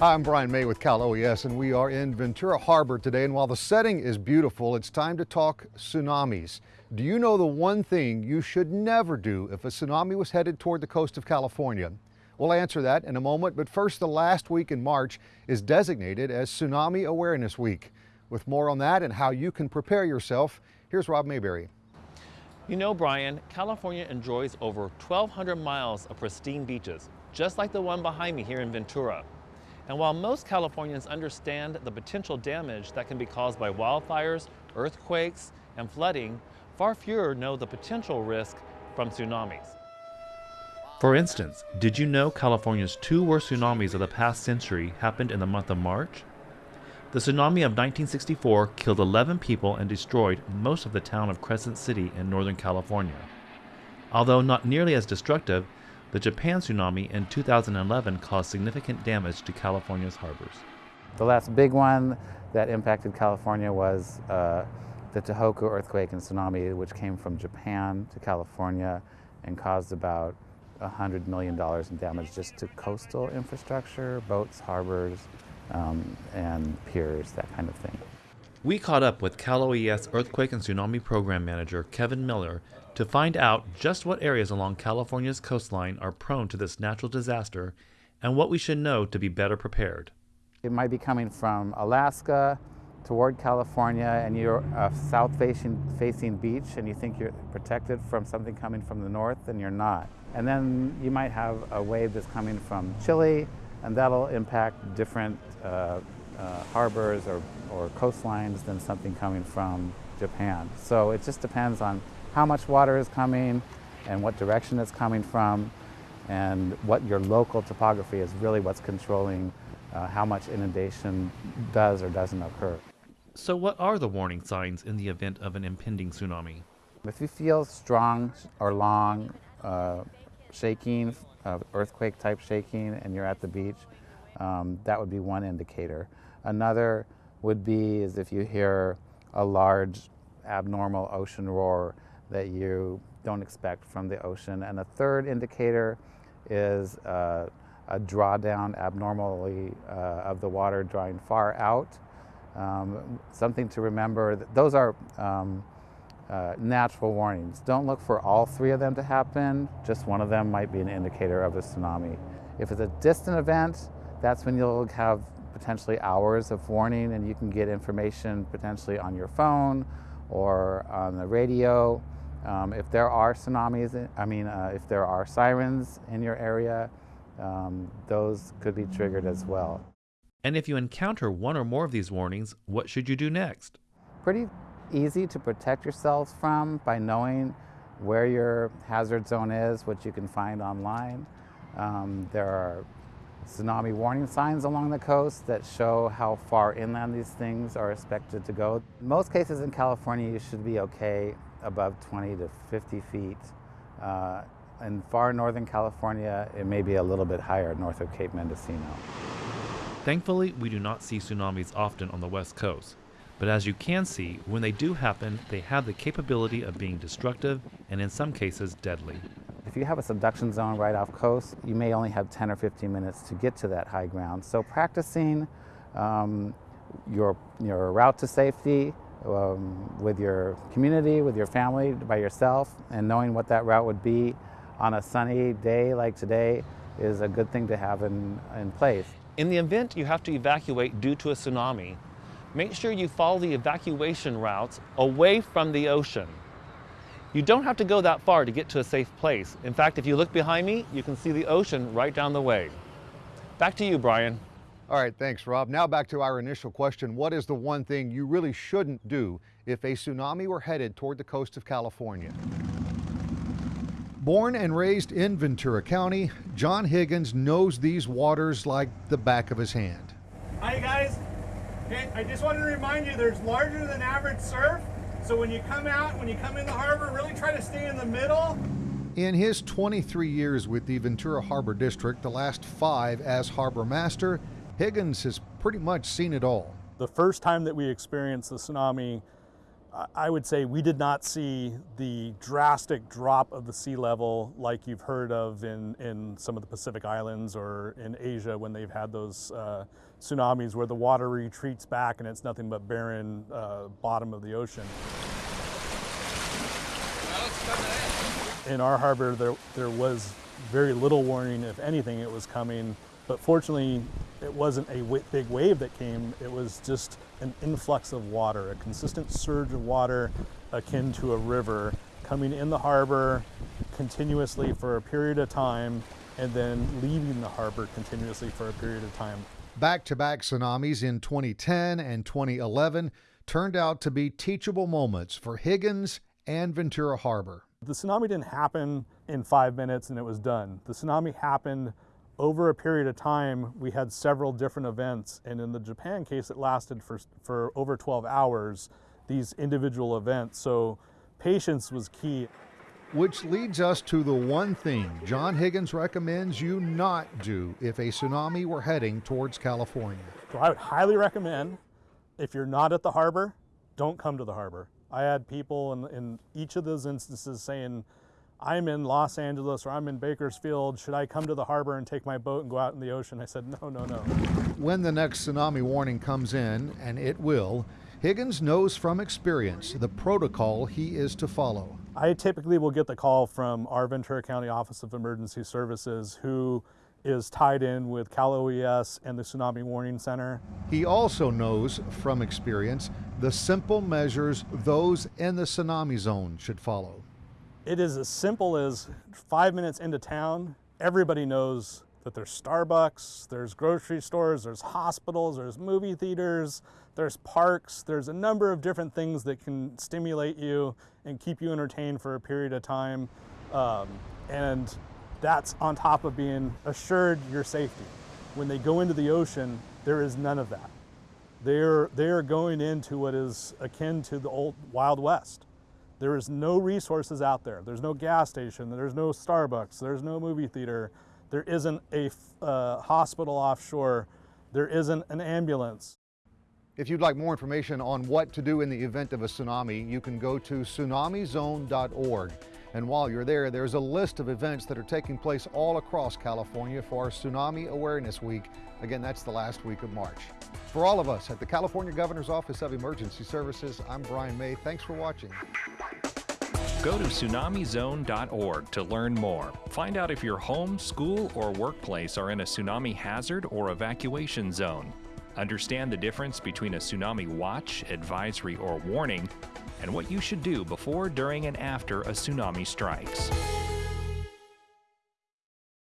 Hi, I'm Brian May with Cal OES, and we are in Ventura Harbor today. And while the setting is beautiful, it's time to talk tsunamis. Do you know the one thing you should never do if a tsunami was headed toward the coast of California? We'll answer that in a moment, but first, the last week in March is designated as Tsunami Awareness Week. With more on that and how you can prepare yourself, here's Rob Mayberry. You know, Brian, California enjoys over 1,200 miles of pristine beaches, just like the one behind me here in Ventura. And while most Californians understand the potential damage that can be caused by wildfires, earthquakes, and flooding, far fewer know the potential risk from tsunamis. For instance, did you know California's two worst tsunamis of the past century happened in the month of March? The tsunami of 1964 killed 11 people and destroyed most of the town of Crescent City in Northern California. Although not nearly as destructive, the Japan tsunami in 2011 caused significant damage to California's harbors. The last big one that impacted California was uh, the Tohoku earthquake and tsunami, which came from Japan to California and caused about $100 million in damage just to coastal infrastructure, boats, harbors, um, and piers, that kind of thing. We caught up with Cal OES Earthquake and Tsunami Program Manager Kevin Miller to find out just what areas along California's coastline are prone to this natural disaster and what we should know to be better prepared. It might be coming from Alaska toward California and you're a south facing, facing beach and you think you're protected from something coming from the north and you're not. And then you might have a wave that's coming from Chile and that'll impact different uh, uh, harbors or, or coastlines than something coming from Japan. So it just depends on how much water is coming and what direction it's coming from and what your local topography is really what's controlling uh, how much inundation does or doesn't occur. So what are the warning signs in the event of an impending tsunami? If you feel strong or long uh, shaking, uh, earthquake type shaking, and you're at the beach, um, that would be one indicator. Another would be is if you hear a large abnormal ocean roar that you don't expect from the ocean. And a third indicator is uh, a drawdown abnormally uh, of the water drawing far out. Um, something to remember, those are um, uh, natural warnings. Don't look for all three of them to happen. Just one of them might be an indicator of a tsunami. If it's a distant event, that's when you'll have potentially hours of warning and you can get information potentially on your phone or on the radio. Um, if there are tsunamis, I mean, uh, if there are sirens in your area, um, those could be triggered as well. And if you encounter one or more of these warnings, what should you do next? Pretty easy to protect yourselves from by knowing where your hazard zone is, which you can find online. Um, there are tsunami warning signs along the coast that show how far inland these things are expected to go. In most cases in California, you should be okay above 20 to 50 feet. Uh, in far northern California, it may be a little bit higher north of Cape Mendocino. Thankfully, we do not see tsunamis often on the west coast. But as you can see, when they do happen, they have the capability of being destructive and in some cases deadly. If you have a subduction zone right off coast, you may only have 10 or 15 minutes to get to that high ground. So practicing um, your, your route to safety um, with your community, with your family, by yourself, and knowing what that route would be on a sunny day like today is a good thing to have in, in place. In the event you have to evacuate due to a tsunami, make sure you follow the evacuation routes away from the ocean. You don't have to go that far to get to a safe place. In fact, if you look behind me, you can see the ocean right down the way. Back to you, Brian. All right, thanks, Rob. Now back to our initial question. What is the one thing you really shouldn't do if a tsunami were headed toward the coast of California? Born and raised in Ventura County, John Higgins knows these waters like the back of his hand. Hi, guys. I just wanted to remind you there's larger than average surf. So when you come out, when you come in the harbor, really try to stay in the middle. In his 23 years with the Ventura Harbor District, the last five as harbor master, Higgins has pretty much seen it all. The first time that we experienced the tsunami I would say we did not see the drastic drop of the sea level like you've heard of in, in some of the Pacific Islands or in Asia when they've had those uh, tsunamis where the water retreats back and it's nothing but barren uh, bottom of the ocean. In our harbor, there, there was very little warning, if anything, it was coming. But fortunately, it wasn't a big wave that came. It was just an influx of water, a consistent surge of water akin to a river coming in the harbor continuously for a period of time and then leaving the harbor continuously for a period of time. Back to back tsunamis in 2010 and 2011 turned out to be teachable moments for Higgins and Ventura Harbor. The tsunami didn't happen in five minutes and it was done. The tsunami happened over a period of time. We had several different events, and in the Japan case, it lasted for, for over 12 hours, these individual events. So patience was key. Which leads us to the one thing John Higgins recommends you not do if a tsunami were heading towards California. So I would highly recommend if you're not at the harbor, don't come to the harbor. I had people in, in each of those instances saying, I'm in Los Angeles or I'm in Bakersfield. Should I come to the harbor and take my boat and go out in the ocean? I said, no, no, no. When the next tsunami warning comes in, and it will, Higgins knows from experience the protocol he is to follow. I typically will get the call from our Ventura County Office of Emergency Services who is tied in with Cal OES and the Tsunami Warning Center. He also knows from experience the simple measures those in the tsunami zone should follow. It is as simple as five minutes into town, everybody knows that there's Starbucks, there's grocery stores, there's hospitals, there's movie theaters, there's parks, there's a number of different things that can stimulate you and keep you entertained for a period of time. Um, and that's on top of being assured your safety. When they go into the ocean, there is none of that. They're, they're going into what is akin to the old Wild West. There is no resources out there. There's no gas station, there's no Starbucks, there's no movie theater, there isn't a uh, hospital offshore, there isn't an ambulance. If you'd like more information on what to do in the event of a tsunami, you can go to tsunamizone.org. And while you're there, there's a list of events that are taking place all across California for Tsunami Awareness Week. Again, that's the last week of March. For all of us at the California Governor's Office of Emergency Services, I'm Brian May. Thanks for watching. Go to tsunamizone.org to learn more. Find out if your home, school, or workplace are in a tsunami hazard or evacuation zone. Understand the difference between a tsunami watch, advisory, or warning and what you should do before, during, and after a tsunami strikes.